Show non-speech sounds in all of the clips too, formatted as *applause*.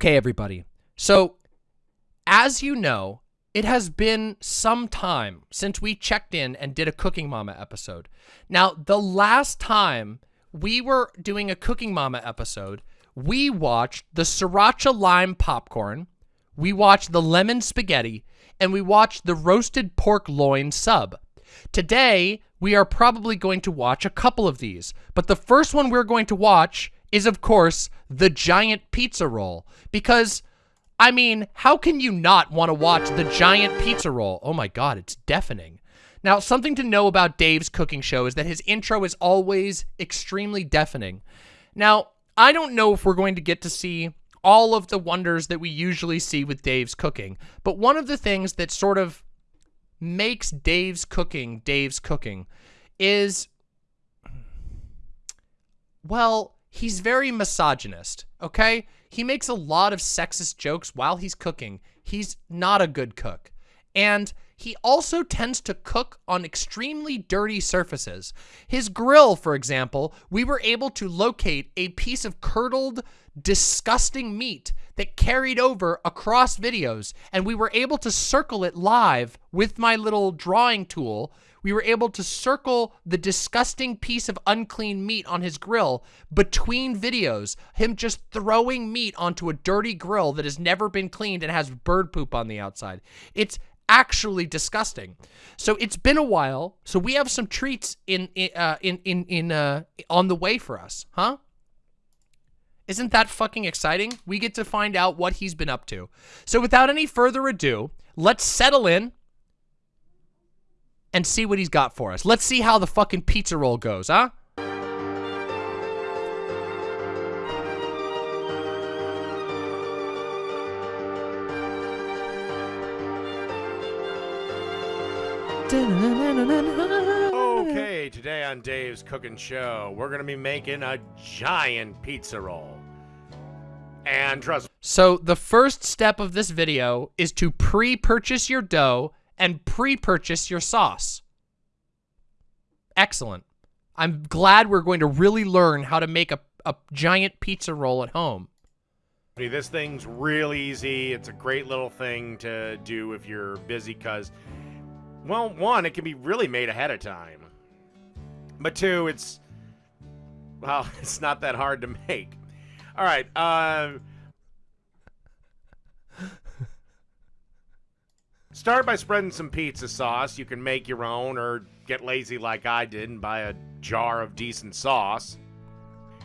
Okay, everybody. So, as you know, it has been some time since we checked in and did a Cooking Mama episode. Now, the last time we were doing a Cooking Mama episode, we watched the sriracha lime popcorn, we watched the lemon spaghetti, and we watched the roasted pork loin sub. Today, we are probably going to watch a couple of these, but the first one we're going to watch is, of course, the giant pizza roll, because I mean, how can you not want to watch the giant pizza roll? Oh my god, it's deafening. Now, something to know about Dave's cooking show is that his intro is always extremely deafening. Now, I don't know if we're going to get to see all of the wonders that we usually see with Dave's cooking, but one of the things that sort of makes Dave's cooking Dave's cooking is, well, he's very misogynist, okay? He makes a lot of sexist jokes while he's cooking. He's not a good cook. And he also tends to cook on extremely dirty surfaces. His grill, for example, we were able to locate a piece of curdled, disgusting meat that carried over across videos, and we were able to circle it live with my little drawing tool we were able to circle the disgusting piece of unclean meat on his grill between videos, him just throwing meat onto a dirty grill that has never been cleaned and has bird poop on the outside. It's actually disgusting. So it's been a while. So we have some treats in uh, in in in uh, on the way for us, huh? Isn't that fucking exciting? We get to find out what he's been up to. So without any further ado, let's settle in and see what he's got for us. Let's see how the fucking pizza roll goes, huh? Okay, today on Dave's Cooking Show, we're going to be making a giant pizza roll. And trust So the first step of this video is to pre-purchase your dough and pre-purchase your sauce. Excellent. I'm glad we're going to really learn how to make a, a giant pizza roll at home. This thing's real easy. It's a great little thing to do if you're busy because, well, one, it can be really made ahead of time. But two, it's, well, *laughs* it's not that hard to make. All right. Uh, Start by spreading some pizza sauce. You can make your own or get lazy like I did and buy a jar of decent sauce.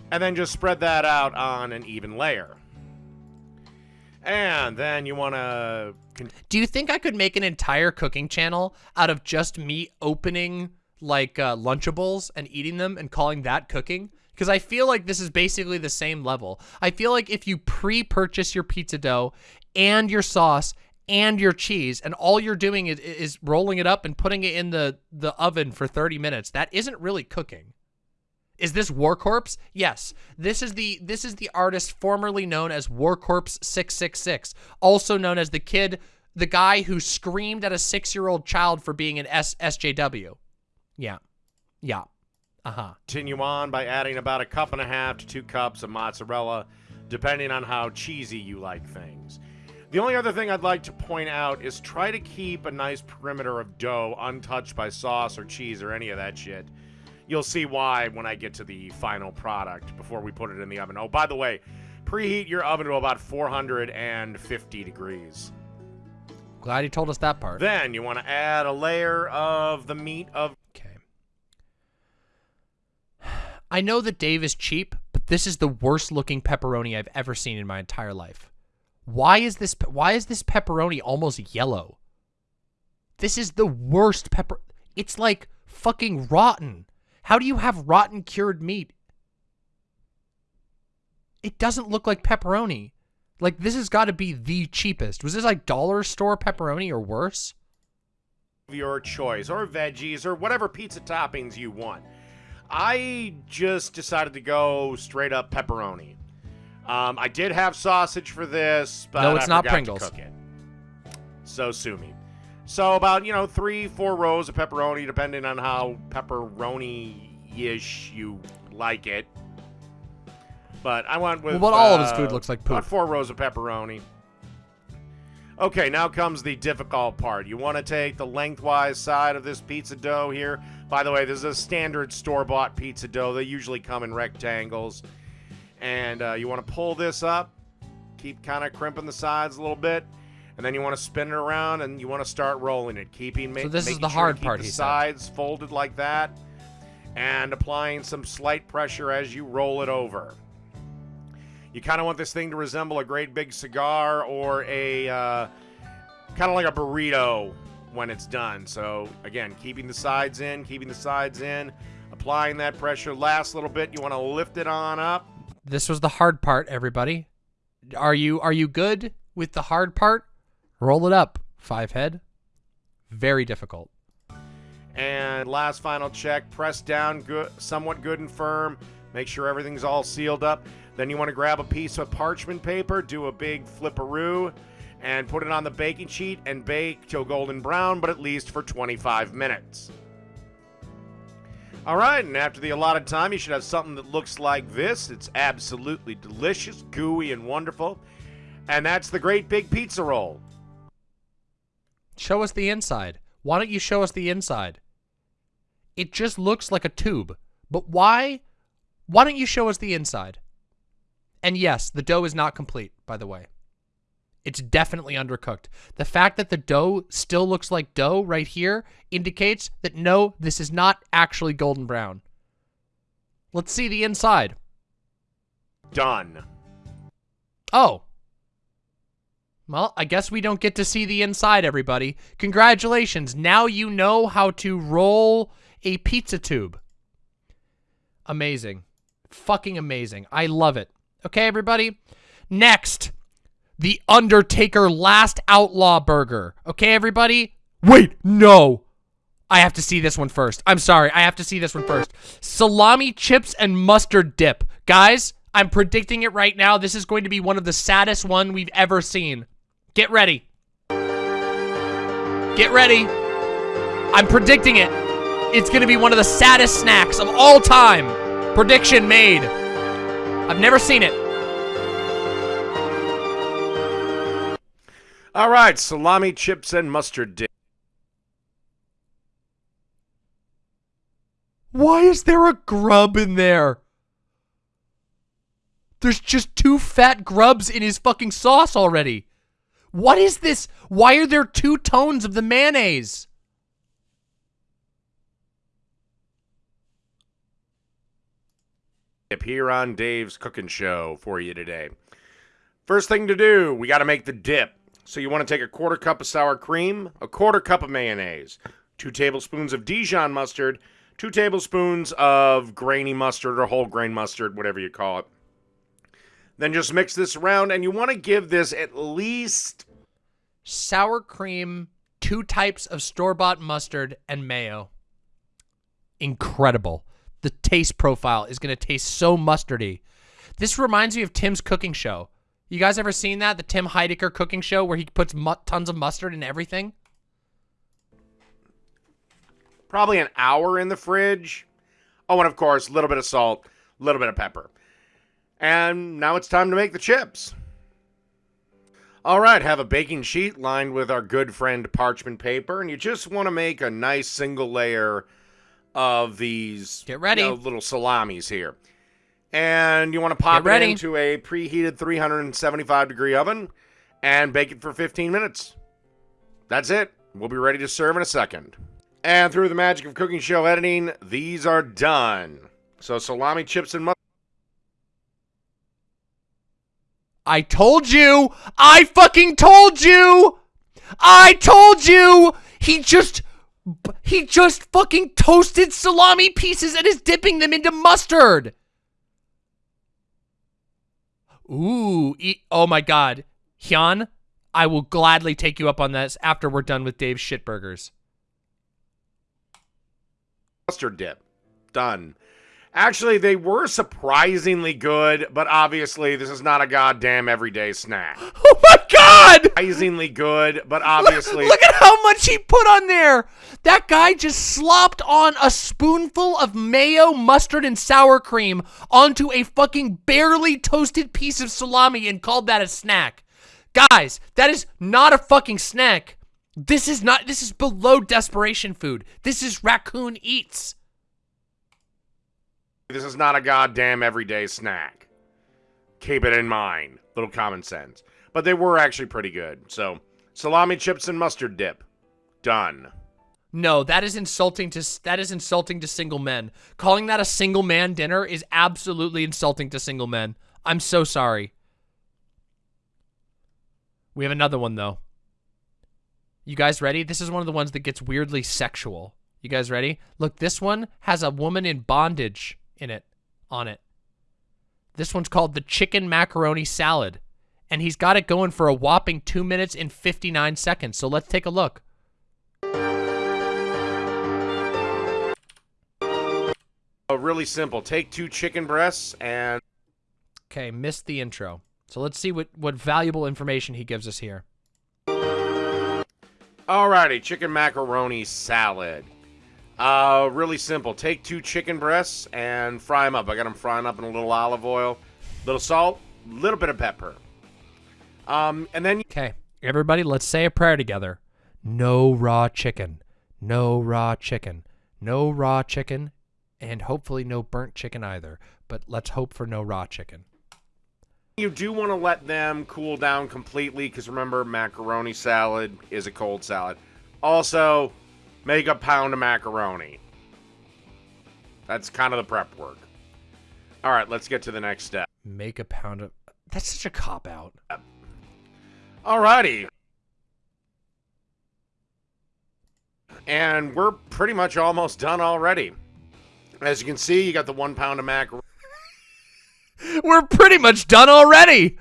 And then just spread that out on an even layer. And then you want to... Do you think I could make an entire cooking channel out of just me opening like uh, Lunchables and eating them and calling that cooking? Because I feel like this is basically the same level. I feel like if you pre-purchase your pizza dough and your sauce and your cheese and all you're doing is, is rolling it up and putting it in the, the oven for 30 minutes. That isn't really cooking. Is this War Corpse? Yes. This is the this is the artist formerly known as War Corpse 666, also known as the kid, the guy who screamed at a 6-year-old child for being an S SJW. Yeah. Yeah. Uh-huh. Continue on by adding about a cup and a half to 2 cups of mozzarella, depending on how cheesy you like things. The only other thing I'd like to point out is try to keep a nice perimeter of dough untouched by sauce or cheese or any of that shit. You'll see why when I get to the final product before we put it in the oven. Oh, by the way, preheat your oven to about 450 degrees. Glad you told us that part. Then you want to add a layer of the meat of... Okay. *sighs* I know that Dave is cheap, but this is the worst looking pepperoni I've ever seen in my entire life. Why is this why is this pepperoni almost yellow? This is the worst pepper. It's like fucking rotten. How do you have rotten cured meat? It doesn't look like pepperoni. Like this has got to be the cheapest. Was this like dollar store pepperoni or worse? Your choice or veggies or whatever pizza toppings you want. I just decided to go straight up pepperoni. Um, I did have sausage for this, but no, it's I not Pringles. To cook it. So sue me. So about you know three, four rows of pepperoni, depending on how pepperoni-ish you like it. But I went with. Well, but all of his uh, food looks like poop. four rows of pepperoni. Okay, now comes the difficult part. You want to take the lengthwise side of this pizza dough here. By the way, this is a standard store-bought pizza dough. They usually come in rectangles. And uh, you want to pull this up, keep kind of crimping the sides a little bit, and then you want to spin it around and you want to start rolling it, keeping ma- So this is the sure hard part, The he said. sides folded like that, and applying some slight pressure as you roll it over. You kind of want this thing to resemble a great big cigar or a uh, kind of like a burrito when it's done. So again, keeping the sides in, keeping the sides in, applying that pressure. Last little bit, you want to lift it on up. This was the hard part, everybody. Are you are you good with the hard part? Roll it up, five head. Very difficult. And last final check, press down good, somewhat good and firm. Make sure everything's all sealed up. Then you want to grab a piece of parchment paper, do a big flipperoo, and put it on the baking sheet and bake till golden brown, but at least for 25 minutes. All right, and after the allotted time, you should have something that looks like this. It's absolutely delicious, gooey, and wonderful. And that's the great big pizza roll. Show us the inside. Why don't you show us the inside? It just looks like a tube. But why? Why don't you show us the inside? And yes, the dough is not complete, by the way. It's definitely undercooked. The fact that the dough still looks like dough right here indicates that no, this is not actually golden brown. Let's see the inside. Done. Oh. Well, I guess we don't get to see the inside, everybody. Congratulations. Now you know how to roll a pizza tube. Amazing. Fucking amazing. I love it. Okay, everybody? Next, the Undertaker Last Outlaw Burger. Okay, everybody? Wait, no. I have to see this one first. I'm sorry. I have to see this one first. Salami chips and mustard dip. Guys, I'm predicting it right now. This is going to be one of the saddest one we've ever seen. Get ready. Get ready. I'm predicting it. It's going to be one of the saddest snacks of all time. Prediction made. I've never seen it. All right, salami chips and mustard dip. Why is there a grub in there? There's just two fat grubs in his fucking sauce already. What is this? Why are there two tones of the mayonnaise? Dip here on Dave's Cooking Show for you today. First thing to do, we got to make the dip. So you want to take a quarter cup of sour cream, a quarter cup of mayonnaise, two tablespoons of Dijon mustard, two tablespoons of grainy mustard or whole grain mustard, whatever you call it. Then just mix this around, and you want to give this at least Sour cream, two types of store-bought mustard, and mayo. Incredible. The taste profile is going to taste so mustardy. This reminds me of Tim's cooking show. You guys ever seen that? The Tim Heidecker cooking show where he puts tons of mustard in everything? probably an hour in the fridge. Oh, and of course, a little bit of salt, a little bit of pepper. And now it's time to make the chips. All right, have a baking sheet lined with our good friend parchment paper, and you just want to make a nice single layer of these Get ready. you know, little salamis here. And you want to pop Get ready. it into a preheated 375 degree oven and bake it for 15 minutes. That's it. We'll be ready to serve in a second. And through the magic of cooking show editing, these are done. So salami chips and mustard. I told you! I fucking told you! I told you! He just he just fucking toasted salami pieces and is dipping them into mustard. Ooh, e- oh my god. Hyun, I will gladly take you up on this after we're done with Dave's shitburgers. mustard dip. Done. Actually, they were surprisingly good, but obviously, this is not a goddamn everyday snack. *laughs* Oh my god! surprisingly good, but obviously Look at how much he put on there. That guy just slopped on a spoonful of mayo, mustard, and sour cream onto a fucking barely toasted piece of salami and called that a snack. Guys, that is not a fucking snack. This is not, this is below desperation food. This is raccoon eats. This is not a goddamn everyday snack. Keep it in mind. Little common sense. But they were actually pretty good. So, salami chips and mustard dip. Done. No, that is insulting to that is insulting to single men. Calling that a single man dinner is absolutely insulting to single men. I'm so sorry. We have another one though. You guys ready? This is one of the ones that gets weirdly sexual. You guys ready? Look, this one has a woman in bondage in it on it. This one's called the chicken macaroni salad. And he's got it going for a whopping 2 minutes and 59 seconds. So let's take a look. Oh, really simple. Take two chicken breasts and Okay, missed the intro. So let's see what, what valuable information he gives us here. Alrighty, chicken macaroni salad. Uh, really simple. Take two chicken breasts and fry them up. I got them frying up in a little olive oil, little salt, little bit of pepper. Um, and then Okay, everybody, let's say a prayer together. No raw chicken. No raw chicken. No raw chicken. And hopefully no burnt chicken either. But let's hope for no raw chicken. you do want to let them cool down completely because remember, macaroni salad is a cold salad. Also, make a pound of macaroni. That's kind of the prep work. All right, let's get to the next step. Make a pound of... That's such a cop-out. Alrighty. And we're pretty much almost done already. As you can see, you got the one pound of macaroni. *laughs* We're pretty much done already.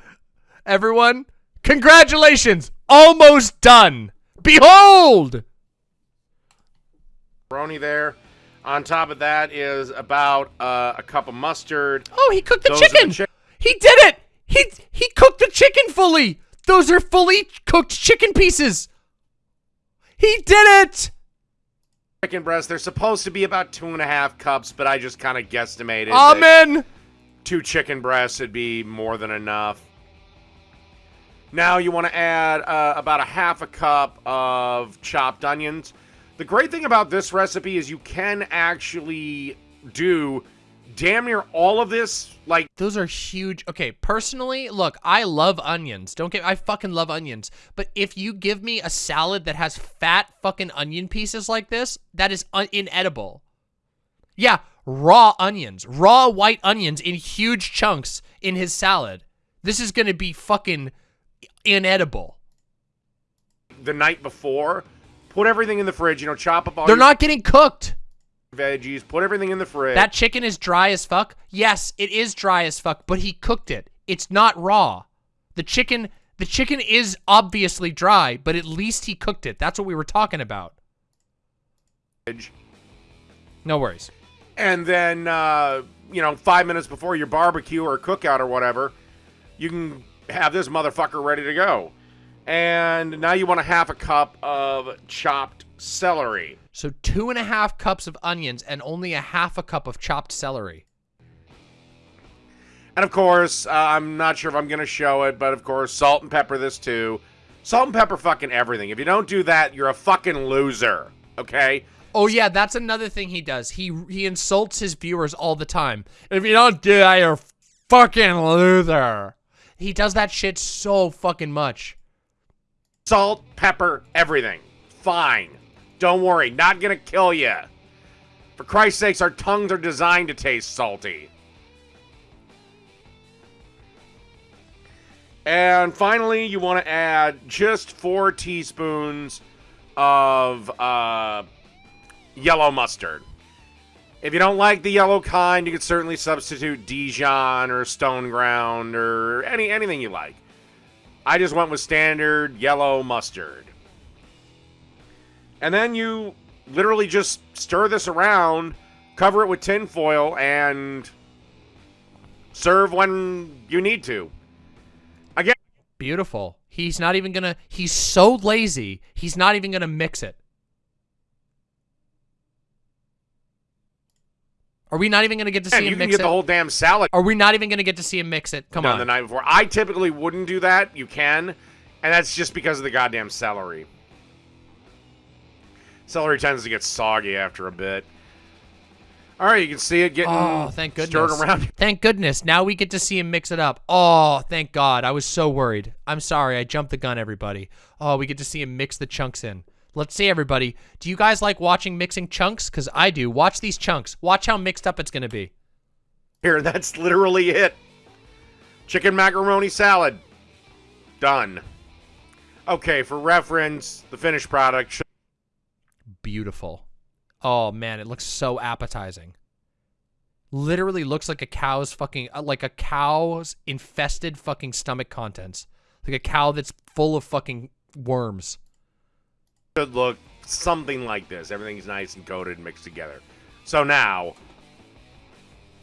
Everyone, congratulations. Almost done. Behold! There. On top of that is about uh, a cup of mustard. Oh, he cooked the Those are the chicken. he did it. He he cooked the chicken fully. Those are fully cooked chicken pieces. He did it. Chicken breast. They're supposed to be about two and a half cups, but I just kind of guesstimated. Amen. two chicken breasts would be more than enough. Now you want to add uh, about a half a cup of chopped onions. The great thing about this recipe is you can actually do damn near all of this like Those are huge. Okay, personally, look, I love onions. Don't get I fucking love onions. But if you give me a salad that has fat fucking onion pieces like this, that is inedible. Yeah, raw onions, raw white onions in huge chunks in his salad. This is going to be fucking inedible. the night before. Put everything in the fridge, you know, chop up all They're not getting cooked. veggies, put everything in the fridge. That chicken is dry as fuck. Yes, it is dry as fuck, but he cooked it. It's not raw. The chicken the chicken is obviously dry, but at least he cooked it. That's what we were talking about. No worries. and then uh, you know, five minutes before your barbecue or cookout or whatever, you can have this motherfucker ready to go. And now you want a half a cup of chopped celery. So two and a half cups of onions and only a half a cup of chopped celery. And of course, uh, I'm not sure if I'm going to show it, but of course, salt and pepper this too. Salt and pepper fucking everything. If you don't do that, you're a fucking loser. Okay? Oh yeah, that's another thing he does. He he insults his viewers all the time. If you don't do that, you're a fucking loser. He does that shit so fucking much. Salt, pepper, everything. Fine. Don't worry, not gonna kill you. For Christ's sakes, our tongues are designed to taste salty. And finally, you want to add just four teaspoons of uh, yellow mustard. If you don't like the yellow kind, you could certainly substitute Dijon or Stone Ground or any anything you like. I just went with standard yellow mustard. And then you literally just stir this around, cover it with tin foil, and serve when you need to. Again, Beautiful. He's not even gonna, he's so lazy, he's not even gonna mix it. Are we not even gonna get to see him you can mix get it? the whole damn salad Are we not even gonna get to see him mix it? Come on. the night before. I typically wouldn't do that. You can, and that's just because of the goddamn celery. Celery tends to get soggy after a bit. All right, you can see it getting Oh, thank stirred goodness. around. *laughs* Thank goodness. Now we get to see him mix it up. Oh, thank God. I was so worried. I'm sorry. I jumped the gun, everybody. Oh, we get to see him mix the chunks in. Let's see, everybody. Do you guys like watching mixing chunks? Because I do. Watch these chunks. Watch how mixed up it's going to be. Here, that's literally it. Chicken macaroni salad. Done. Okay, for reference, the finished product Beautiful. Oh, man. It looks so appetizing. Literally looks like a cow's fucking, uh, like a cow's infested fucking stomach contents. Like a cow that's full of fucking worms. Should look something like this. Everything's nice and coated and mixed together. So now,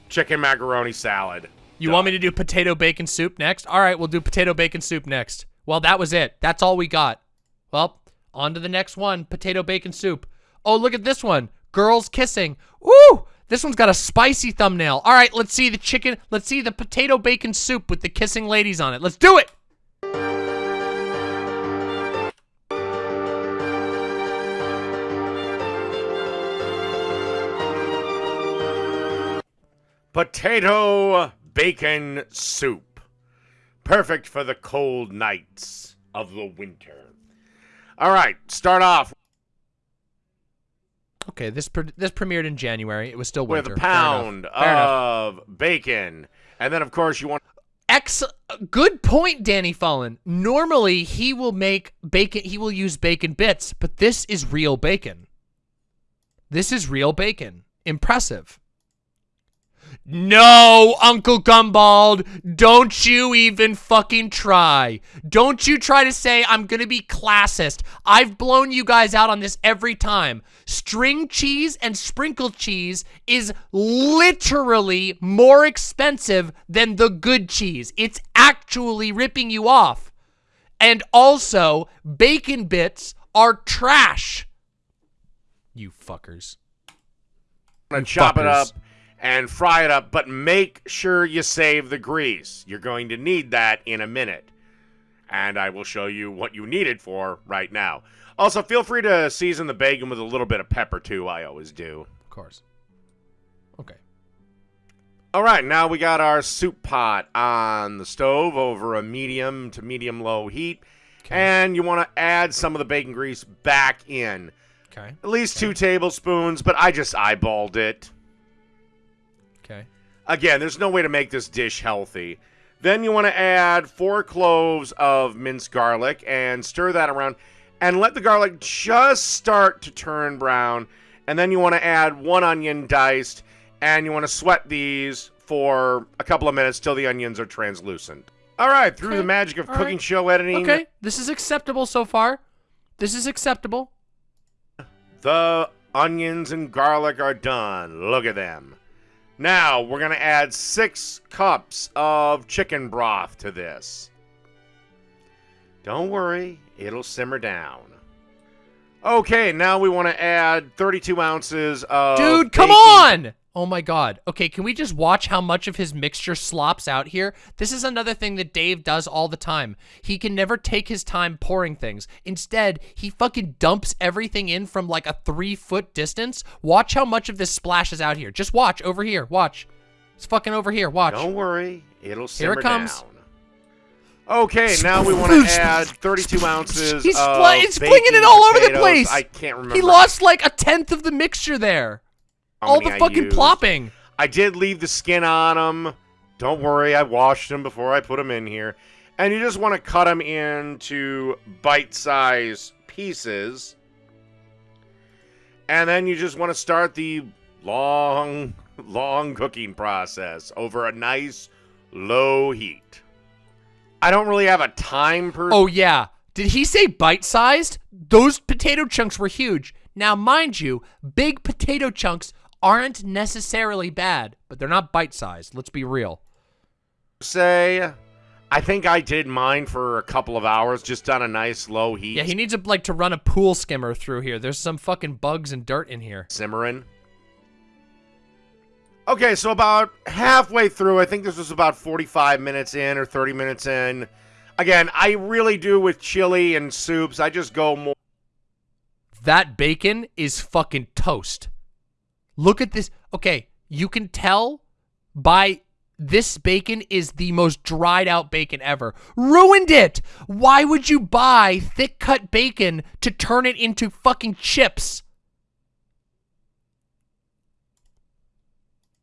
chicken macaroni salad. You want me to do potato bacon soup next? All right, we'll do potato bacon soup next. Well, that was it. That's all we got. Well, on to the next one, potato bacon soup. Oh, look at this one. Girls kissing. Woo! This one's got a spicy thumbnail. All right, let's see the chicken. Let's see the potato bacon soup with the kissing ladies on it. Let's do it. Potato bacon soup. Perfect for the cold nights of the winter. All right, start off Okay, this pre- this premiered in January. It was still winter. with a pound Fair enough. of bacon. And then, of course, you want Ex good point, Danny Fallen. Normally he will make bacon he will use bacon bits, but this is real bacon. This is real bacon. Impressive. No, Uncle Gumbald, don't you even fucking try. Don't you try to say I'm gonna be classist. I've blown you guys out on this every time. String cheese and sprinkled cheese is literally more expensive than the good cheese. It's actually ripping you off. And also, bacon bits are trash. You fuckers. to chop it up and fry it up, but make sure you save the grease. You're going to need that in a minute. And I will show you what you need it for right now. Also, feel free to season the bacon with a little bit of pepper too. I always do. Of course. Okay. All right, now we got our soup pot on the stove over a medium to medium low heat. And you want to add some of the bacon grease back in. Okay. At least two tablespoons, but I just eyeballed it. Again, there's no way to make this dish healthy. Then you want to add four cloves of minced garlic and stir that around and let the garlic just start to turn brown. And then you want to add one onion diced and you want to sweat these for a couple of minutes till the onions are translucent. All right, through Okay, the magic of all cooking right. show editing, Okay. This is acceptable so far. This is acceptable. The onions and garlic are done. Look at them. Now, we're going to add six cups of chicken broth to this. Don't worry, it'll simmer down. Okay, now we want to add 32 ounces of. Dude, come baking- on! Oh my god. Okay, can we just watch how much of his mixture slops out here? This is another thing that Dave does all the time. He can never take his time pouring things. Instead, he fucking dumps everything in from like a three foot distance. Watch how much of this splashes out here. Just watch over here. Watch. It's fucking over here. Watch. Don't worry, it'll simmer Here it comes. down. Okay, now we want to add 32 ounces He's of he's flinging it all over the place. I can't remember. He lost like a tenth of the mixture there. All the fucking plopping. I did leave the skin on them. Don't worry, I washed them before I put them in here. And you just want to cut them into bite-sized pieces. And then you just want to start the long, *laughs* long cooking process over a nice low heat. I don't really have a time per Oh yeah. Did he say bite-sized? Those potato chunks were huge. Now, mind you, big potato chunks aren't necessarily bad, but they're not bite-sized. Let's be real. say I think I did mine for a couple of hours, just on a nice low heat. Yeah, he needs to like to run a pool skimmer through here. There's some fucking bugs and dirt in here. simmering. Okay, so about halfway through, I think this was about 45 minutes in or 30 minutes in. Again, I really do with chili and soups. I just go more That bacon is fucking toast. Look at this. Okay, you can tell by this bacon is the most dried out bacon ever. Ruined it. Why would you buy thick cut bacon to turn it into fucking chips?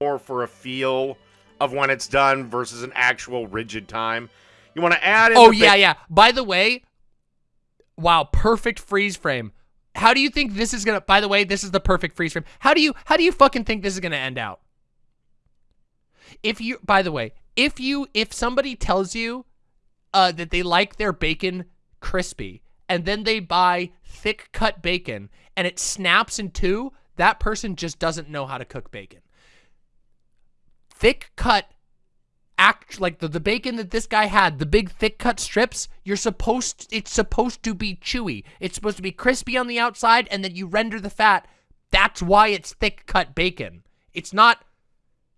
more for a feel of when it's done versus an actual rigid time. You want to add in Oh yeah, yeah. By the way, wow, perfect freeze frame. How do you think this is gonna? By the way, this is the perfect freeze frame. How do you? How do you fucking think this is gonna end out? If you, by the way, if you, if somebody tells you, uh, that they like their bacon crispy, and then they buy thick cut bacon, and it snaps in two, that person just doesn't know how to cook bacon. Thick cut act like the, the bacon that this guy had, the big thick cut strips, you're supposed it's supposed to be chewy. It's supposed to be crispy on the outside and then you render the fat. That's why it's thick cut bacon. It's not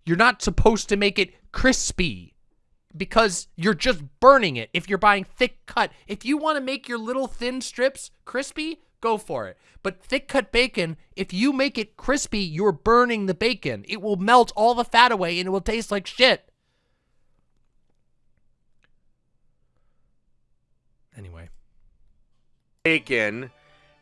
you're not supposed to make it crispy because you're just burning it if you're buying thick cut. If you want to make your little thin strips crispy, go for it. But thick cut bacon, if you make it crispy, you're burning the bacon. It will melt all the fat away and it will taste like shit. Anyway. bacon,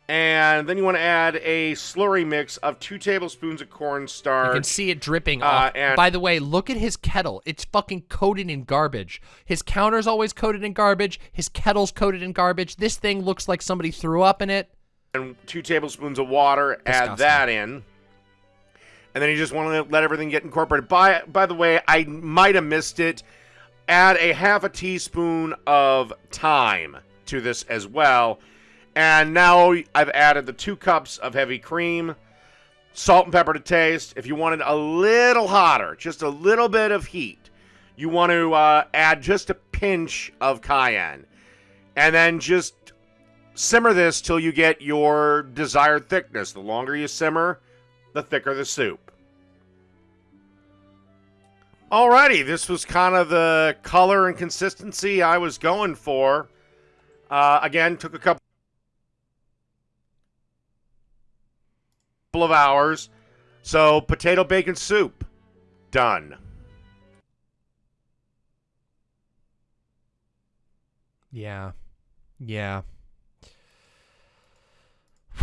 and then you want to add a slurry mix of two tablespoons of cornstarch. You can see it dripping uh, off. and- By the way, look at his kettle. It's fucking coated in garbage. His counter's always coated in garbage. His kettle's coated in garbage. This thing looks like somebody threw up in it. and two tablespoons of water. Add that in. And then you just want to let everything get incorporated. By by the way, I might have missed it. Add a half a teaspoon of thyme to this as well. And now I've added the two cups of heavy cream, salt and pepper to taste. If you wanted a little hotter, just a little bit of heat, you want to uh, add just a pinch of cayenne. And then just simmer this till you get your desired thickness. The longer you simmer, the thicker the soup. Alrighty, this was kind of the color and consistency I was going for. Uh, again, took a couple of hours. So, potato bacon soup, done. Yeah. Yeah. *sighs*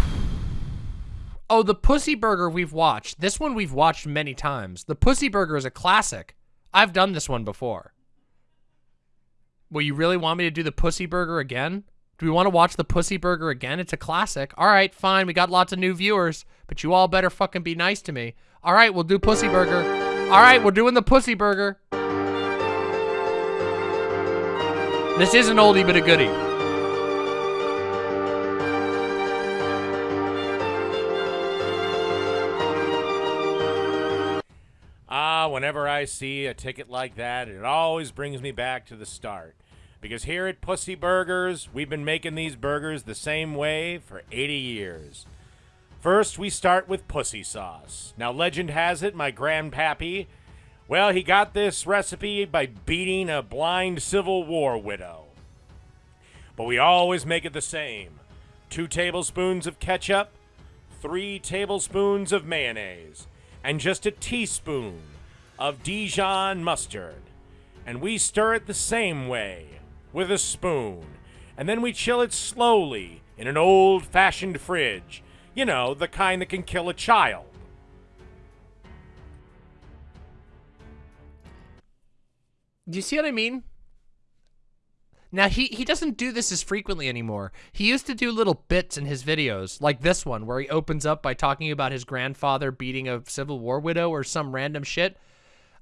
Oh, the Pussy Burger we've watched. This one we've watched many times. The Pussy Burger is a classic. I've done this one before. Well, you really want me to do the Pussy Burger again? Do we want to watch the Pussy Burger again? It's a classic. All right, fine. We got lots of new viewers, but you all better fucking be nice to me. All right, we'll do Pussy Burger. All right, we're doing the Pussy Burger. This is an oldie but a goodie. Whenever I see a ticket like that, it always brings me back to the start. Because here at Pussy Burgers, we've been making these burgers the same way for 80 years. First, we start with pussy sauce. Now, legend has it, my grandpappy, well, he got this recipe by beating a blind Civil War widow. But we always make it the same two tablespoons of ketchup, three tablespoons of mayonnaise, and just a teaspoon of Dijon mustard. And we stir it the same way with a spoon. And then we chill it slowly in an old fashioned fridge. You know, the kind that can kill a child. Do you see what I mean? Now he he doesn't do this as frequently anymore. He used to do little bits in his videos, like this one where he opens up by talking about his grandfather beating a Civil War widow or some random shit.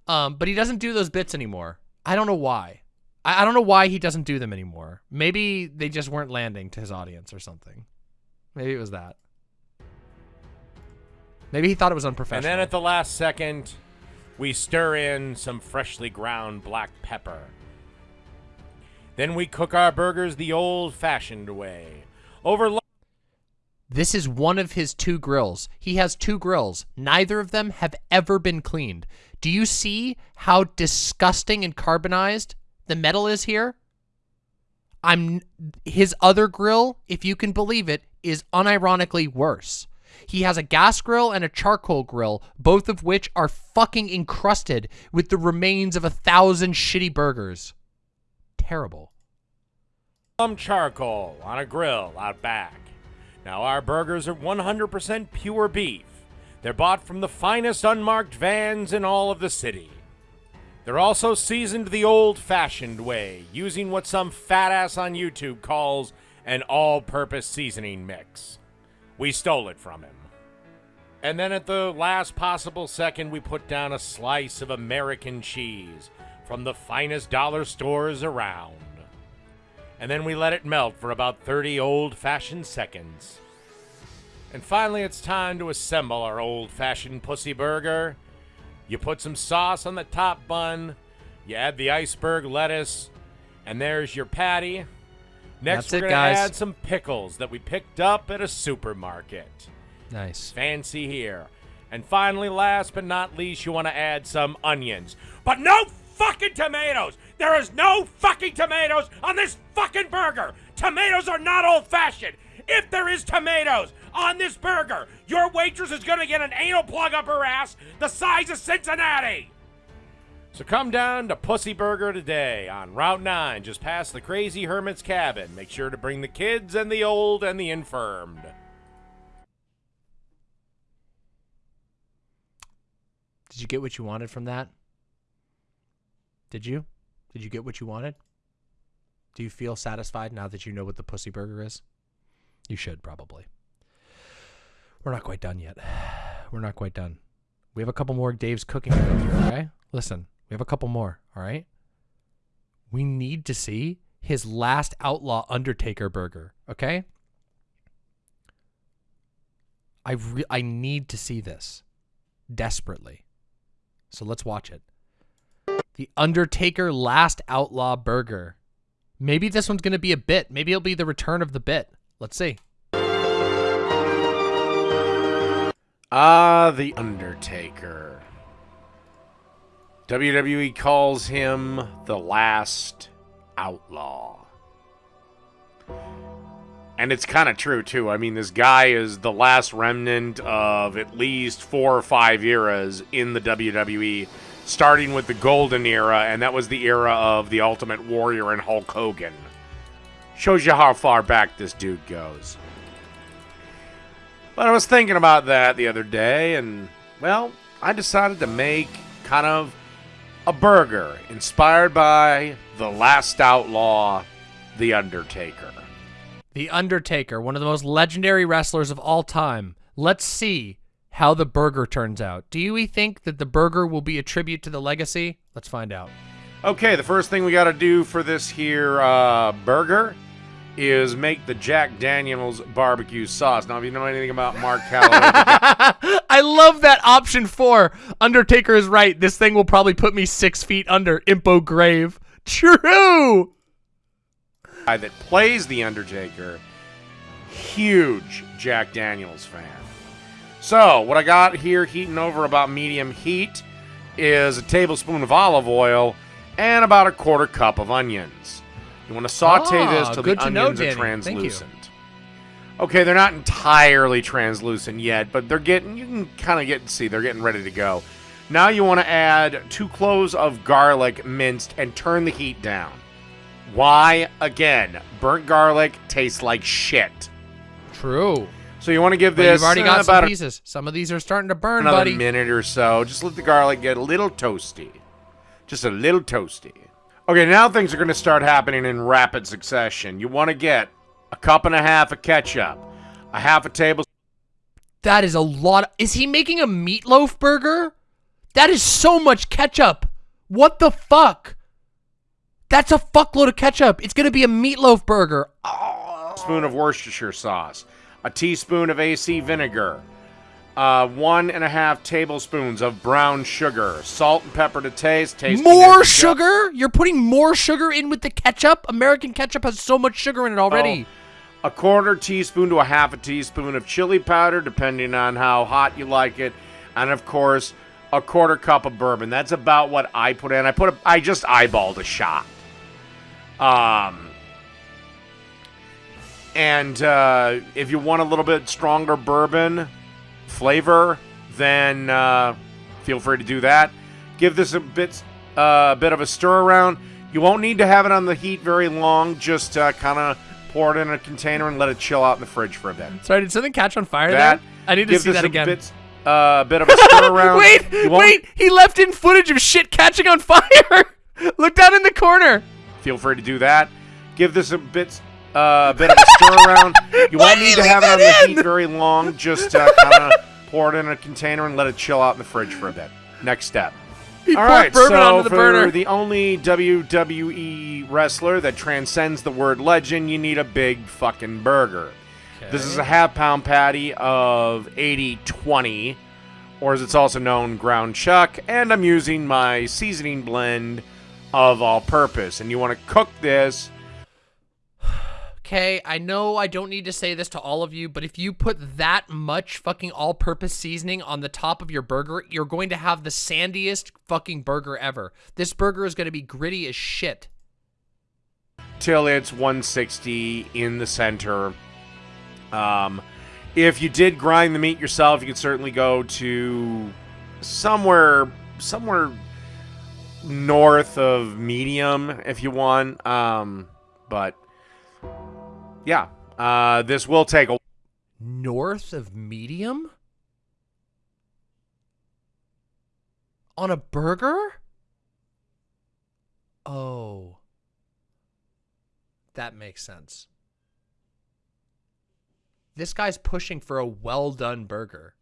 Um, but he doesn't do those bits anymore. I don't know why. I, I don't know why he doesn't do them anymore. Maybe they just weren't landing to his audience or something. Maybe it was that. Maybe he thought it was unprofessional. And then at the last second, we stir in some freshly ground black pepper. Then we cook our burgers the old-fashioned way. Over This is one of his two grills. He has two grills. Neither of them have ever been cleaned. Do you see how disgusting and carbonized the metal is here? I'm his other grill, if you can believe it, is unironically worse. He has a gas grill and a charcoal grill, both of which are fucking encrusted with the remains of a thousand shitty burgers. Terrible. some charcoal on a grill out back. Now, our burgers are 100% pure beef. They're bought from the finest unmarked vans in all of the city. They're also seasoned the old fashioned way, using what some fat ass on YouTube calls an all purpose seasoning mix. We stole it from him. And then at the last possible second, we put down a slice of American cheese from the finest dollar stores around and then we let it melt for about 30 old fashioned seconds. And finally, it's time to assemble our old fashioned pussy burger. You put some sauce on the top bun, you add the iceberg lettuce, and there's your patty. Next, That's we're gonna add some pickles that we picked up at a supermarket. Nice. Fancy here. And finally, last but not least, you want to add some onions. But no fucking tomatoes! There is no fucking tomatoes on this fucking burger! Tomatoes are not old fashioned! If there is tomatoes on this burger, your waitress is gonna get an anal plug up her ass the size of Cincinnati! So come down to Pussy Burger today on Route 9, just past the Crazy Hermit's cabin. Make sure to bring the kids and the old and the infirmed. Did you get what you wanted from that? Did you? Did you get what you wanted? Do you feel satisfied now that you know what the pussy burger is? You should probably. We're not quite done yet. *sighs* We're not quite done. We have a couple more Dave's cooking okay? Listen, we have a couple more, all right? We need to see his last outlaw Undertaker burger, okay? I I need to see this desperately. So let's watch it. The Undertaker Last Outlaw Burger. Maybe this one's going to be a bit. Maybe it'll be the return of the bit. Let's see. Ah, The Undertaker. WWE calls him the last outlaw. And it's kind of true, too. I mean, this guy is the last remnant of at least four or five eras in the WWE, starting with the Golden Era, and that was the era of the Ultimate Warrior and Hulk Hogan. Shows you how far back this dude goes. But I was thinking about that the other day, and, well, I decided to make kind of a burger inspired by The Last Outlaw, The Undertaker. The Undertaker, one of the most legendary wrestlers of all time. Let's see how the burger turns out. Do you think that the burger will be a tribute to the legacy? Let's find out. Okay, the first thing we got to do for this here uh, burger is make the Jack Daniels barbecue sauce. Now, if you know anything about Mark *laughs* Calaway, I love that option four. Undertaker is right. This thing will probably put me six feet under Impo grave. True. guy that plays the Undertaker, huge Jack Daniels fan. So, what I got here heating over about medium heat is a tablespoon of olive oil and about a quarter cup of onions. You want to saute Ah, this till the to know, onions are Danny. Thank you. translucent. Okay, they're not entirely translucent yet, but they're getting you can kind of get see they're getting ready to go. Now you want to add two cloves of garlic minced and turn the heat down. Why? Again, burnt garlic tastes like shit. True. So you want to give But this you've already uh, got about some pieces. Some of these are starting to burn, another buddy. minute or so. Just let the garlic get a little toasty. Just a little toasty. Okay, now things are going to start happening in rapid succession. You want to get a cup and a half of ketchup, a half a tablespoon That is a lot. Is he making a meatloaf burger? That is so much ketchup. What the fuck? That's a fuckload of ketchup. It's gonna be a meatloaf burger. Oh. of Worcestershire sauce, a teaspoon of AC vinegar, uh, one and a half tablespoons of brown sugar, salt and pepper to taste. Tasting More sugar? You're putting more sugar in with the ketchup? American ketchup has so much sugar in it already. a quarter teaspoon to a half a teaspoon of chili powder, depending on how hot you like it, and of course, a quarter cup of bourbon. That's about what I put in. I put a, I just eyeballed a shot. Um, and uh, if you want a little bit stronger bourbon flavor, then uh, feel free to do that. Give this a bit uh, a bit of a stir around. You won't need to have it on the heat very long. Just uh, kind of pour it in a container and let it chill out in the fridge for a bit. Sorry, did something catch on fire That there? I need to give see this that a again. Bit, uh, a bit of a *laughs* stir around. wait, wait, he left in footage of shit catching on *laughs* fire. Look down in the corner. Feel free to do that. Give this a bit uh, bit of a stir around. *laughs* You won't need to have it on that the heat very long. Just uh, kind of pour it in a container and let it chill out in the fridge for a bit. Next step. He All bourbon so onto the for burner. the only WWE wrestler that transcends the word legend, you need a big fucking burger. This is a half pound patty of 80 20, or as it's also known, ground chuck, and I'm using my seasoning blend of all purpose. And you want to cook this Okay, I know I don't need to say this to all of you, but if you put that much fucking all-purpose seasoning on the top of your burger, you're going to have the sandiest fucking burger ever. This burger is going to be gritty as shit. till it's 160 in the center. Um, if you did grind the meat yourself, you could certainly go to somewhere somewhere north of medium if you want. Um, but yeah, uh, this will take a North of medium? On a burger? Oh. That makes sense. This guy's pushing for a well done burger.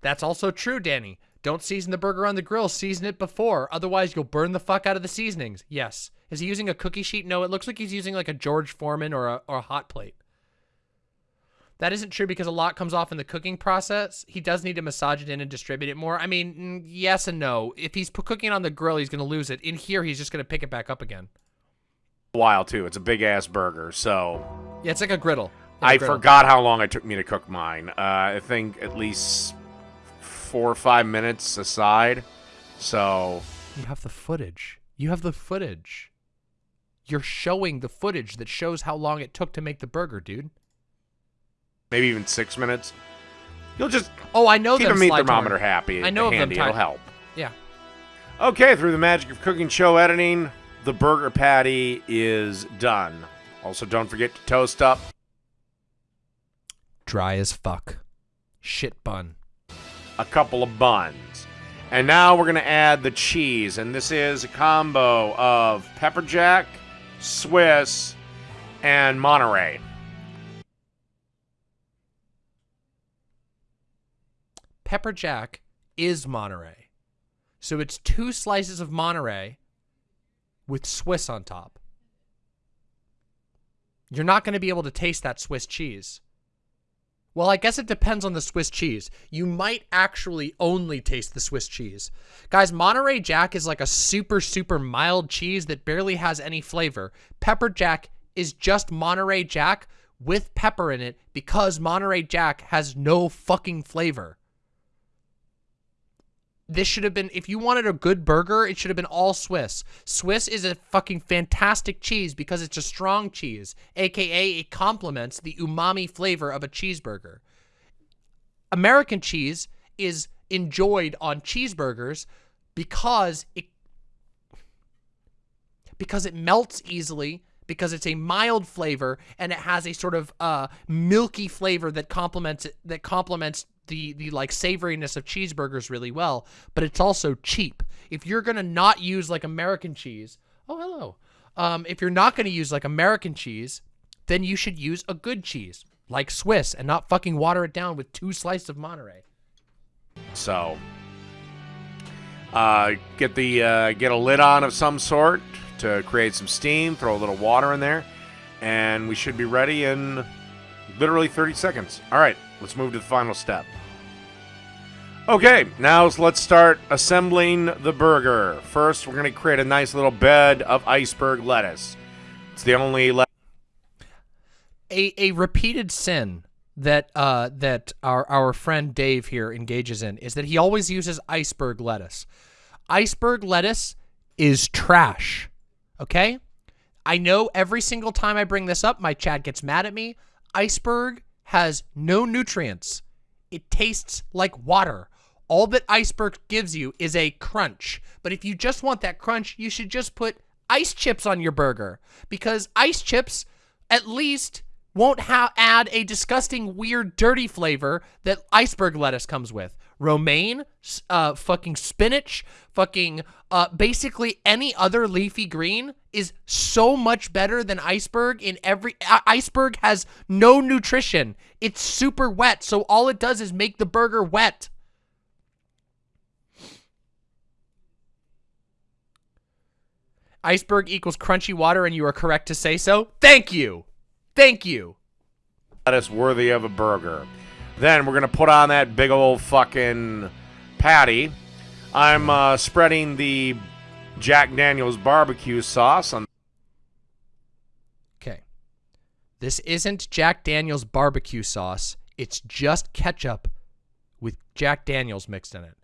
That's also true, Danny. Don't season the burger on the grill, season it before. Otherwise, you'll burn the fuck out of the seasonings. Yes. Is he using a cookie sheet? No, it looks like he's using like a George Foreman or a, or a hot plate. That isn't true because a lot comes off in the cooking process. He does need to massage it in and distribute it more. I mean, yes and no. If he's cooking it on the grill, he's going to lose it. In here, he's just going to pick it back up again. A while too. It's a big ass burger, so Yeah, it's like a griddle. Yeah, I griddle. forgot how long it took me to cook mine. Uh, I think at least four or five minutes aside. So You have the footage. You have the footage. You're showing the footage that shows how long it took to make the burger, dude. maybe even six minutes. You'll just Oh, I know keep a meat thermometer torn. happy. I know of them handy. It'll help. Yeah. Okay, through the magic of cooking show editing, the burger patty is done. Also, don't forget to toast up Dry as fuck. Shit bun. a couple of buns. And now we're going to add the cheese. And this is a combo of pepper jack, Swiss, and Monterey. Pepper Jack is Monterey. So it's two slices of Monterey with Swiss on top. You're not going to be able to taste that Swiss cheese. Well, I guess it depends on the Swiss cheese. You might actually only taste the Swiss cheese. Guys, Monterey Jack is like a super, super mild cheese that barely has any flavor. Pepper Jack is just Monterey Jack with pepper in it because Monterey Jack has no fucking flavor. This should have been, if you wanted a good burger, it should have been all Swiss. Swiss is a fucking fantastic cheese because it's a strong cheese, aka it complements the umami flavor of a cheeseburger. American cheese is enjoyed on cheeseburgers because it because it melts easily because it's a mild flavor and it has a sort of uh, milky flavor that complements it, that complements the the like savoriness of cheeseburgers really well but it's also cheap if you're gonna not use like american cheese oh hello um, if you're not gonna use like american cheese then you should use a good cheese like swiss and not fucking water it down with two slices of monterey So, uh, get the uh, get a lid on of some sort to create some steam. Throw a little water in there, and we should be ready in Literally 30 seconds. All right, let's move to the final step. Okay, now let's start assembling the burger. First, we're going to create a nice little bed of iceberg lettuce. It's the only a a repeated sin that uh that our our friend Dave here engages in is that he always uses iceberg lettuce. Iceberg lettuce is trash. Okay? I know every single time I bring this up, my chat gets mad at me. Iceberg has no nutrients. It tastes like water. All that iceberg gives you is a crunch. But if you just want that crunch, you should just put ice chips on your burger because ice chips at least won't add a disgusting, weird, dirty flavor that iceberg lettuce comes with. Romaine, uh, fucking spinach, fucking, uh, basically any other leafy green is so much better than iceberg in every, uh, iceberg has no nutrition. It's super wet, so all it does is make the burger wet. Iceberg equals crunchy water and you are correct to say so. Thank you. Thank you. lettuce worthy of a burger. Then we're going to put on that big old fucking patty. I'm uh, spreading the Jack Daniels barbecue sauce on Okay. This isn't Jack Daniels barbecue sauce. It's just ketchup with Jack Daniels mixed in it.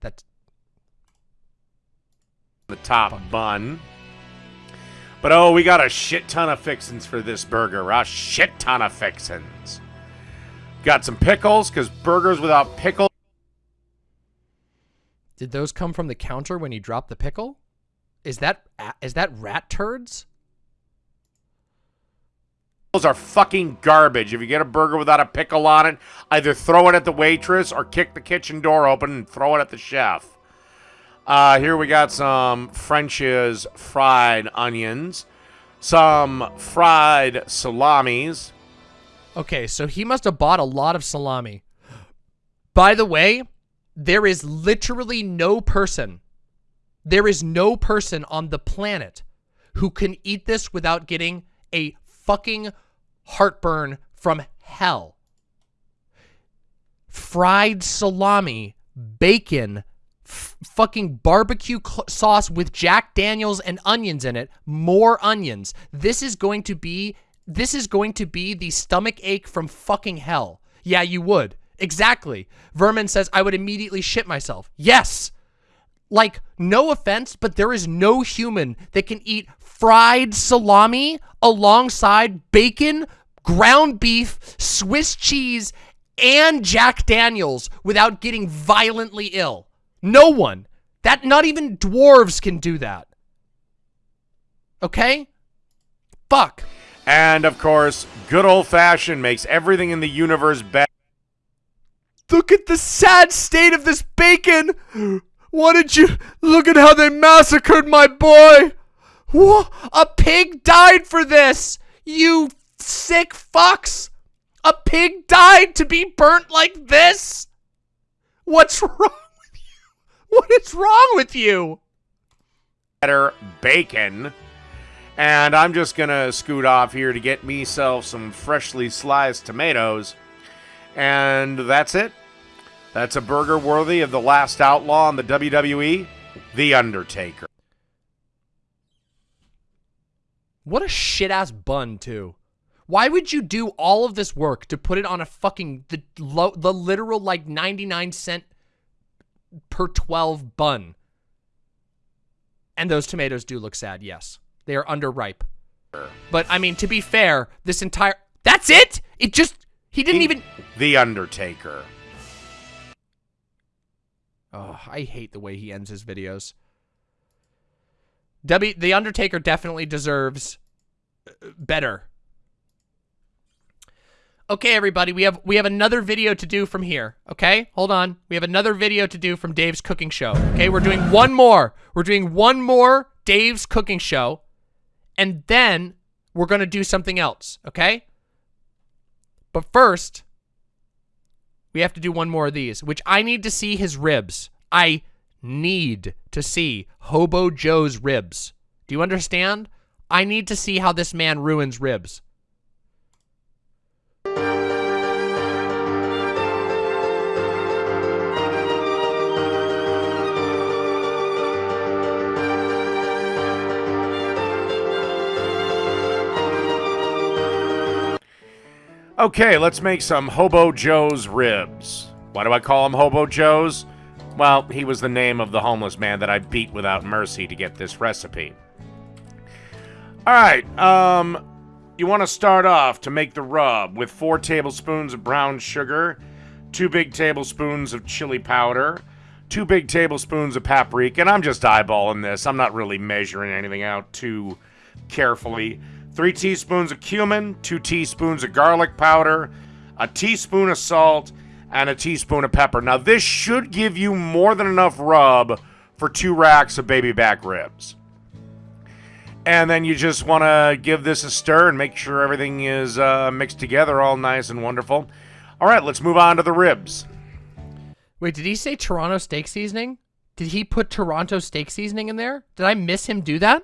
That's the top bun. But oh, we got a shit ton of fixins for this burger. A shit ton of fixins. Got some pickles, because burgers without pickles Did those come from the counter when you dropped the pickle? Is that is that rat turds? are fucking garbage. If you get a burger without a pickle on it, either throw it at the waitress or kick the kitchen door open and throw it at the chef. Uh, here we got some French's fried onions, some fried salamis. Okay, so he must have bought a lot of salami. By the way, there is literally no person, there is no person on the planet who can eat this without getting a fucking heartburn from hell. Fried salami, bacon, fucking barbecue sauce with Jack Daniels and onions in it, more onions. This is going to be this is going to be the stomach ache from fucking hell. Yeah, you would. Exactly. Vermin says I would immediately shit myself. Yes. Like, no offense, but there is no human that can eat fried salami alongside bacon, ground beef, Swiss cheese, and Jack Daniels without getting violently ill. No one. That not even dwarves can do that. Okay? Fuck. And of course, good old fashioned makes everything in the universe better. Look at the sad state of this bacon. What did you look at how they massacred my boy? What? A pig died for this. You sick fucks. A pig died to be burnt like this. What's *laughs* wrong? With you? What is wrong with you? Better bacon. And I'm just going to scoot off here to get myself some freshly sliced tomatoes. And that's it. That's a burger worthy of the last outlaw in the WWE, The Undertaker. What a shit ass bun, too. Why would you do all of this work to put it on a fucking the lo, the literal like 99 cent per 12 bun. And those tomatoes do look sad, yes. They are underripe. But, I mean, to be fair, this entire... That's it? It just... He didn't even... The Undertaker. Oh, I hate the way he ends his videos. W, The Undertaker definitely deserves uh, better okay, everybody, we have we have another video to do from here. Okay, hold on. We have another video to do from Dave's cooking show. Okay, we're doing one more. We're doing one more Dave's cooking show, and then we're gonna do something else. Okay. But first, we have to do one more of these, which I need to see his ribs. I need to see Hobo Joe's ribs. Do you understand? I need to see how this man ruins ribs. Okay, let's make some Hobo Joe's ribs. Why do I call him Hobo Joe's? Well, he was the name of the homeless man that I beat without mercy to get this recipe. Alright, um, you want to start off to make the rub with 4 tablespoons of brown sugar, 2 big tablespoons of chili powder, 2 big tablespoons of paprika, and I'm just eyeballing this. I'm not really measuring anything out too carefully. 3 teaspoons of cumin, 2 teaspoons of garlic powder, a teaspoon of salt, and a teaspoon of pepper. Now, this should give you more than enough rub for two racks of baby back ribs. And then you just want to give this a stir and make sure everything is uh, mixed together all nice and wonderful. All right, let's move on to the ribs. Wait, did he say Toronto steak seasoning? Did he put Toronto steak seasoning in there? Did I miss him do that?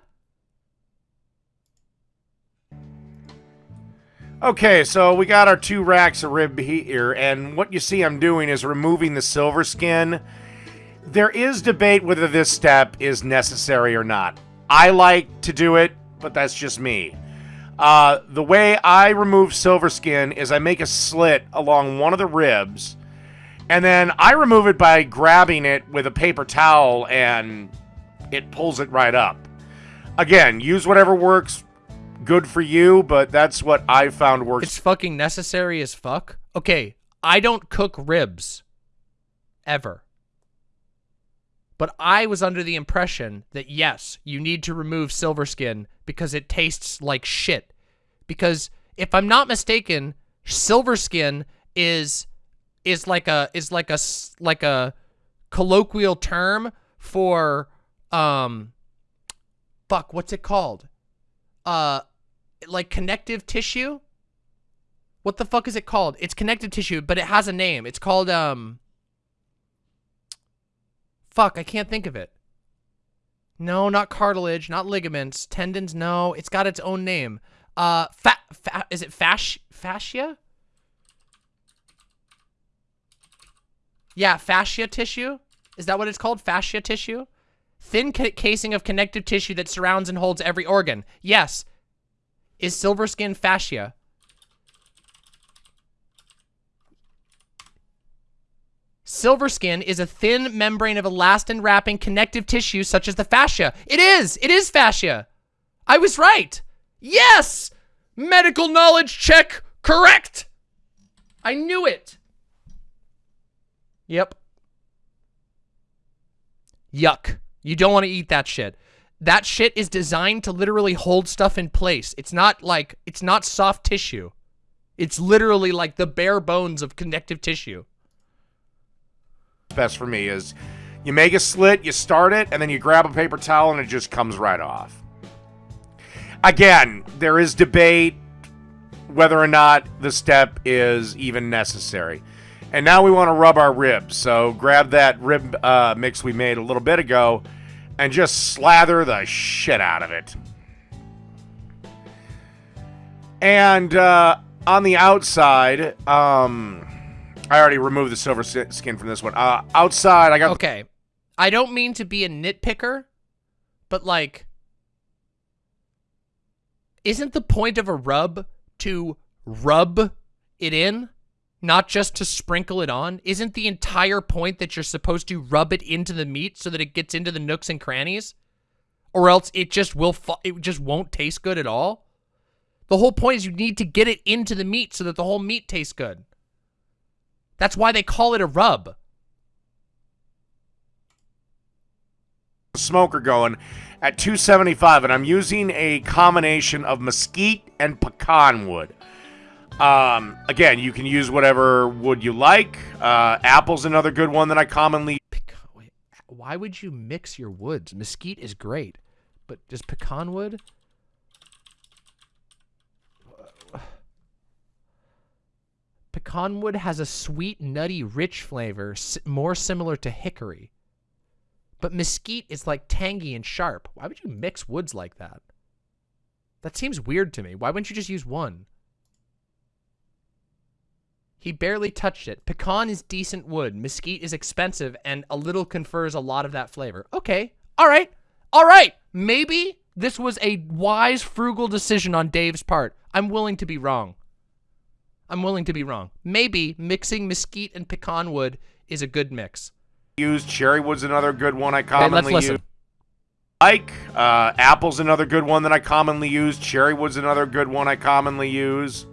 Okay, so we got our two racks of rib here, and what you see I'm doing is removing the silver skin. There is debate whether this step is necessary or not. I like to do it, but that's just me. Uh, the way I remove silver skin is I make a slit along one of the ribs, and then I remove it by grabbing it with a paper towel, and it pulls it right up. Again, use whatever works good for you, but that's what I found works. It's fucking necessary as fuck. Okay, I don't cook ribs. Ever. But I was under the impression that yes, you need to remove silver skin because it tastes like shit. Because if I'm not mistaken, silver skin is is like a is like a like a colloquial term for um fuck, what's it called? Uh like connective tissue. What the fuck is it called? It's connective tissue, but it has a name. It's called um Fuck, I can't think of it. No, not cartilage, not ligaments, tendons, no. It's got its own name. Uh fa, fa is it fascia? Fascia? Yeah, fascia tissue? Is that what it's called? Fascia tissue? Thin ca casing of connective tissue that surrounds and holds every organ. Yes, is silver skin fascia. Silver skin is a thin membrane of elastin wrapping connective tissue such as the fascia. It is! It is fascia! I was right! Yes! Medical knowledge check correct! I knew it! Yep. Yuck. You don't want to eat that shit that shit is designed to literally hold stuff in place. It's not like, it's not soft tissue. It's literally like the bare bones of connective tissue. Best for me is you make a slit, you start it, and then you grab a paper towel and it just comes right off. Again, there is debate whether or not the step is even necessary. And now we want to rub our ribs. So grab that rib uh, mix we made a little bit ago and just slather the shit out of it. And uh, on the outside, um, I already removed the silver skin from this one. Uh, outside, I got. Okay, I don't mean to be a nitpicker, but like, isn't the point of a rub to rub it in? Not just to sprinkle it on? Isn't the entire point that you're supposed to rub it into the meat so that it gets into the nooks and crannies? Or else it just will it just won't taste good at all? The whole point is you need to get it into the meat so that the whole meat tastes good. That's why they call it a rub. Smoker going at 275 and I'm using a combination of mesquite and pecan wood. Um, again, you can use whatever wood you like. Uh, apple's another good one that I commonly. Wait, why would you mix your woods? Mesquite is great, but just pecan wood? Pecan wood has a sweet, nutty, rich flavor, more similar to hickory. But mesquite is like tangy and sharp. Why would you mix woods like that? That seems weird to me. Why wouldn't you just use one? He barely touched it. Pecan is decent wood. Mesquite is expensive and a little confers a lot of that flavor. Okay. All right. All right. Maybe this was a wise, frugal decision on Dave's part. I'm willing to be wrong. I'm willing to be wrong. Maybe mixing mesquite and pecan wood is a good mix. use. Cherry wood's another good one I Okay, commonly let's use. Like uh, apple's another good one that I commonly use. Cherry wood's another good one I commonly use.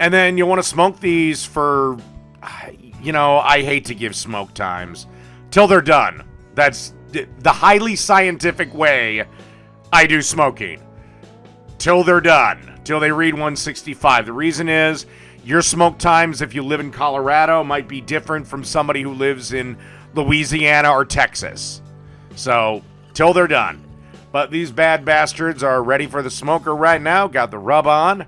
And then you want to smoke these for, you know, I hate to give smoke times till they're done. That's the highly scientific way I do smoking. Till they're done. Till they read 165. The reason is your smoke times, if you live in Colorado, might be different from somebody who lives in Louisiana or Texas. So, till they're done. But these bad bastards are ready for the smoker right now. Got the rub on.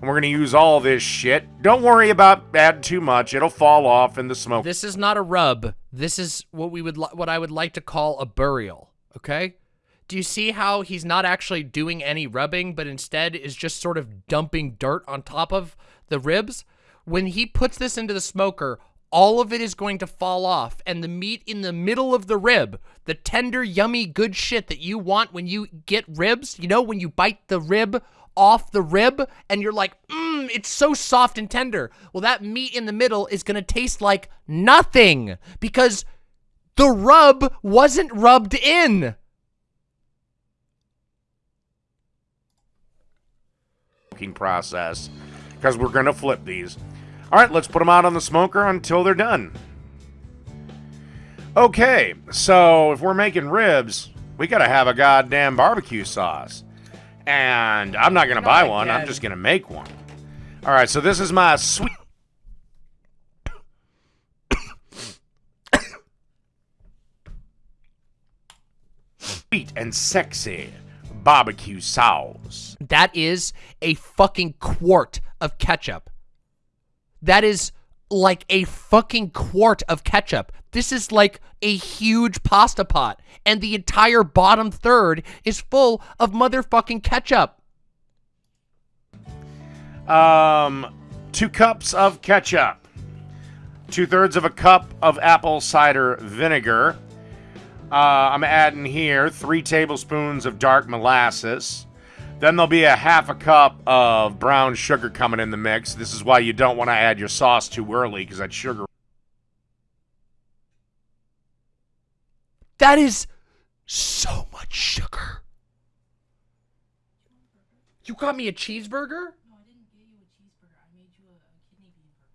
And we're going to use all this shit. Don't worry about adding too much. It'll fall off in the smoke. This is not a rub. This is what we would what I would like to call a burial, okay? Do you see how he's not actually doing any rubbing but instead is just sort of dumping dirt on top of the ribs? When he puts this into the smoker, all of it is going to fall off and the meat in the middle of the rib, the tender, yummy, good shit that you want when you get ribs, you know, when you bite the rib off the rib and you're like, mmm, it's so soft and tender. Well, that meat in the middle is going to taste like nothing because the rub wasn't rubbed in. process because we're going to flip these. All right, let's put them out on the smoker until they're done. Okay, so if we're making ribs, we got to have a goddamn barbecue sauce. And I'm not going to buy one, I'm just going to make one. All right, so this is my sweet. Sweet and sexy barbecue sauce. That is a fucking quart of ketchup. That is like a fucking quart of ketchup. This is like a huge pasta pot, and the entire bottom third is full of motherfucking ketchup. Um, two cups of ketchup, two thirds of a cup of apple cider vinegar. Uh, I'm adding here three tablespoons of dark molasses. Then there'll be a half a cup of brown sugar coming in the mix. This is why you don't want to add your sauce too early because that sugar. That is so much sugar. You got me a cheeseburger?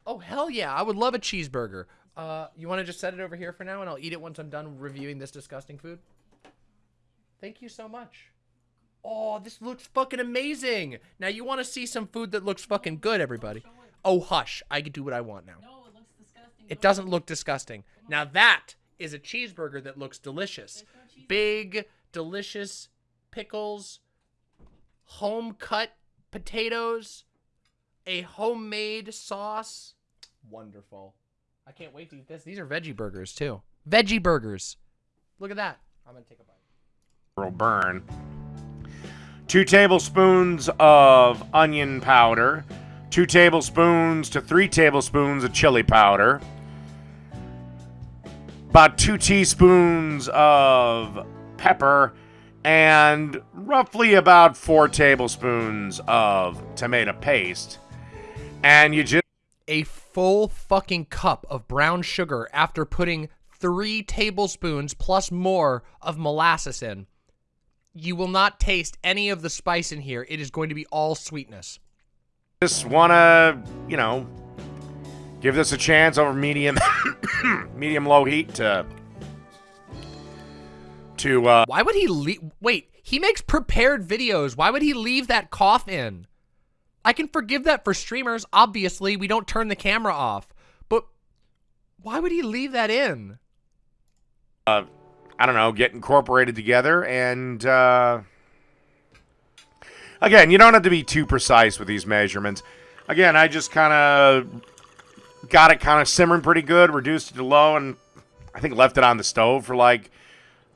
Oh hell yeah! I would love a cheeseburger. Uh, you want to just set it over here for now, and I'll eat it once I'm done reviewing this disgusting food. Thank you so much. Oh, this looks fucking amazing. Now you want to see some food that looks fucking good, everybody? Oh hush! I can do what I want now. No, it looks disgusting. It doesn't look disgusting. Now that is a cheeseburger that looks delicious. Big, delicious pickles, home cut potatoes, a homemade sauce. Wonderful. I can't wait to eat this. These are veggie burgers too. Veggie burgers. Look at that. I'm gonna take a bite. will burn. Two tablespoons of onion powder, two tablespoons to three tablespoons of chili powder, about two teaspoons of pepper, and roughly about four tablespoons of tomato paste. And you just A full fucking cup of brown sugar after putting three tablespoons plus more of molasses in. You will not taste any of the spice in here. It is going to be all sweetness. just want to, you know, give this a chance over medium *coughs* medium low heat to to uh Why would he leave? Wait, he makes prepared videos. Why would he leave that cough in? I can forgive that for streamers. Obviously, we don't turn the camera off. But why would he leave that in? Uh, I don't know, get incorporated together and uh again, you don't have to be too precise with these measurements. Again, I just kind of got it kind of simmering pretty good, reduced it to low and I think left it on the stove for like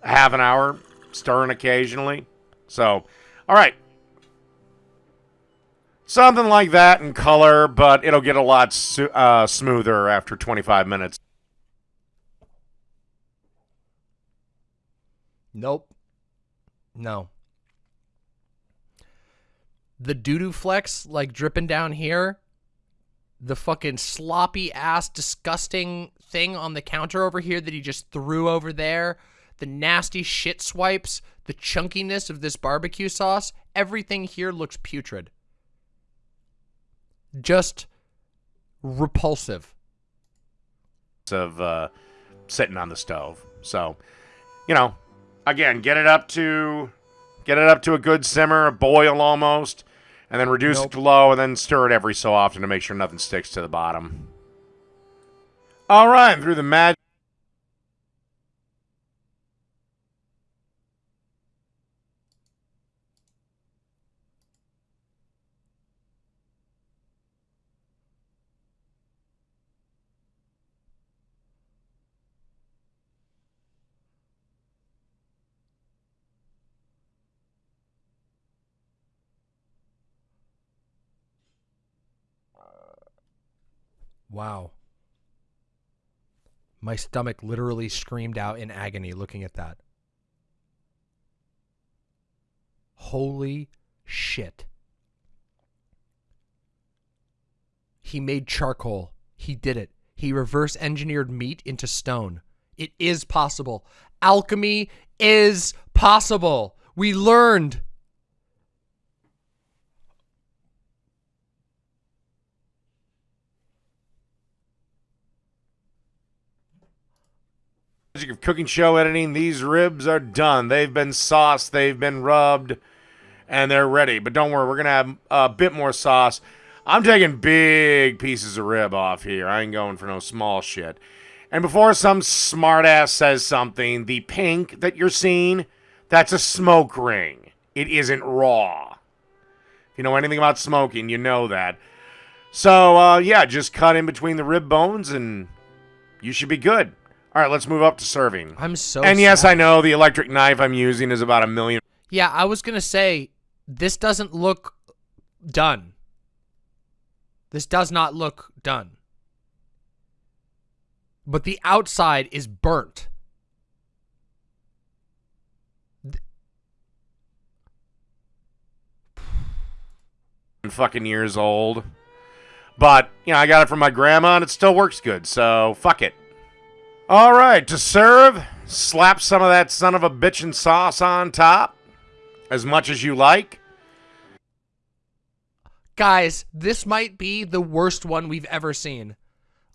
half an hour, stirring occasionally. So, all right. Something like that in color, but it'll get a lot uh, smoother after 25 minutes. Nope. No. the doo-doo flecks like dripping down here, the fucking sloppy ass disgusting thing on the counter over here that he just threw over there, the nasty shit swipes, the chunkiness of this barbecue sauce, everything here looks putrid. Just repulsive. of uh, sitting on the stove. So, you know, again, get it up to get it up to a good simmer, a boil almost, and then reduce Nope. it to low, and then stir it every so often to make sure nothing sticks to the bottom. All right, and through the magic. Wow. My stomach literally screamed out in agony looking at that. Holy shit. He made charcoal. He did it. He reverse engineered meat into stone. It is possible. Alchemy is possible. We learned. Magic of cooking show editing. These ribs are done. They've been sauced. They've been rubbed, and they're ready. But don't worry, we're gonna have a bit more sauce. I'm taking big pieces of rib off here. I ain't going for no small shit. And before some smartass says something, the pink that you're seeing, that's a smoke ring. It isn't raw. If you know anything about smoking, you know that. So uh, yeah, just cut in between the rib bones, and you should be good. All right, let's move up to serving. I'm so and yes, sad. I know the electric knife I'm using is about a million. Yeah, I was gonna say this doesn't look done. This does not look done. But the outside is burnt. *sighs* fucking years old. But, you know, I got it from my grandma and it still works good, so fuck it. All right, to serve, slap some of that son of a bitchin' sauce on top as much as you like. Guys, this might be the worst one we've ever seen.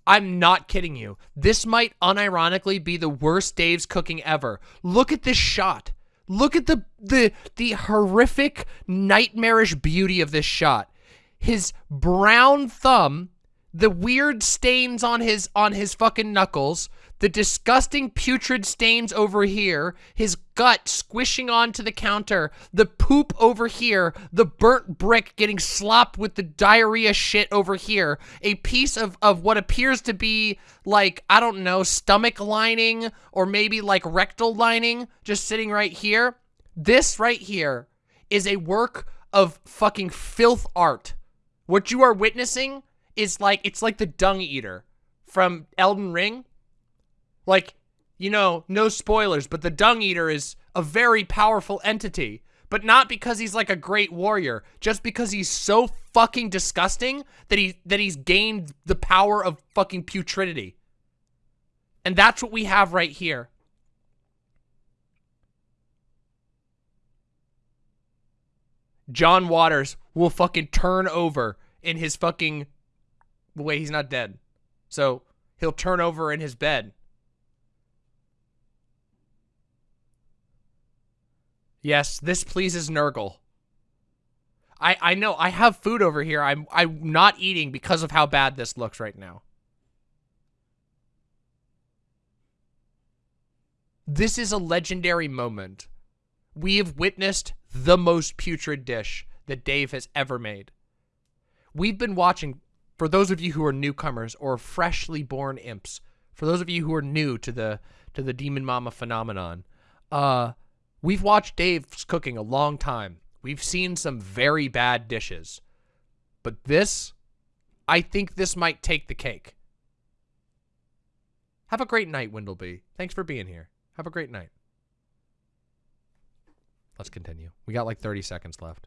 I'm not kidding you. This might unironically be the worst Dave's cooking ever. Look at this shot. Look at the the the horrific nightmarish beauty of this shot. His brown thumb, the weird stains on his on his fucking knuckles, the disgusting putrid stains over here, his gut squishing onto the counter, the poop over here, the burnt brick getting slopped with the diarrhea shit over here, a piece of, of what appears to be like, I don't know, stomach lining or maybe like rectal lining just sitting right here. This right here is a work of fucking filth art. What you are witnessing is like, it's like the dung eater from Elden Ring. Like, you know, no spoilers, but the Dung Eater is a very powerful entity. But not because he's like a great warrior, just because he's so fucking disgusting that he that he's gained the power of fucking putridity. And that's what we have right here. John Waters will fucking turn over in his fucking wait, he's not dead. So he'll turn over in his bed. Yes, this pleases Nurgle. I I know I have food over here. I'm I'm not eating because of how bad this looks right now. This is a legendary moment. We have witnessed the most putrid dish that Dave has ever made. We've been watching, for those of you who are newcomers or freshly born imps, for those of you who are new to the to the Demon Mama phenomenon, uh, we've watched Dave's cooking a long time. We've seen some very bad dishes. But this, I think this might take the cake. Have a great night, Windleby. Thanks for being here. Have a great night. Let's continue. We got like 30 seconds left.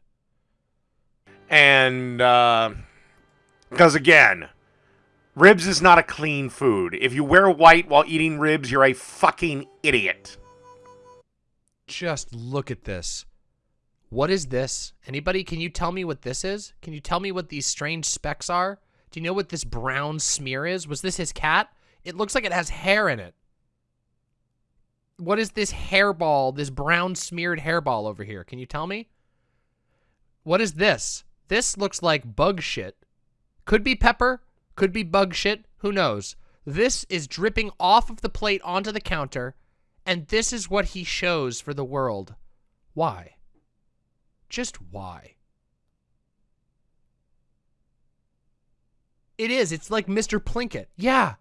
And, uh, because again, ribs is not a clean food. If you wear white while eating ribs, you're a fucking idiot. Just look at this. What is this? Anybody, can you tell me what this is? Can you tell me what these strange specks are? Do you know what this brown smear is? Was this his cat? It looks like it has hair in it. What is this hairball, this brown smeared hairball over here? Can you tell me? What is this? This looks like bug shit. Could be pepper, could be bug shit, who knows? This is dripping off of the plate onto the counter, and this is what he shows for the world. Why? Just why? It is. It's like Mr. Plinkett. Yeah.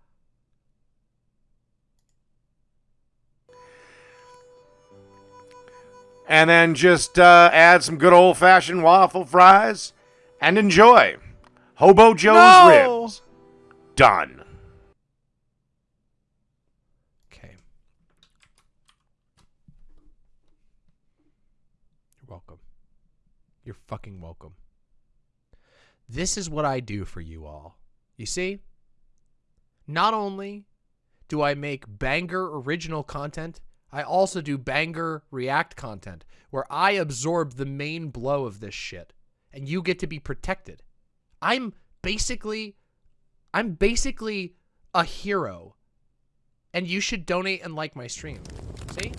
And then just uh, add some good old fashioned waffle fries and enjoy. Hobo Joe's No! ribs. Done. Okay. You're welcome. You're fucking welcome. This is what I do for you all. You see? Not only do I make banger original content, I also do banger react content where I absorb the main blow of this shit and you get to be protected. I'm basically I'm basically a hero and you should donate and like my stream. See?